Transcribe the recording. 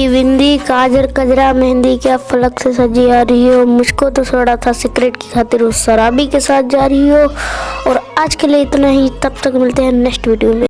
की बिंदी काजर कजरा, मेहंदी क्या फलक से सजी आ रही हो? मुझको तो छोड़ा था सिगरेट की खातिर उस शराबी के साथ जा रही हो। और आज के लिए इतना ही, तब तक मिलते हैं नेक्स्ट वीडियो में।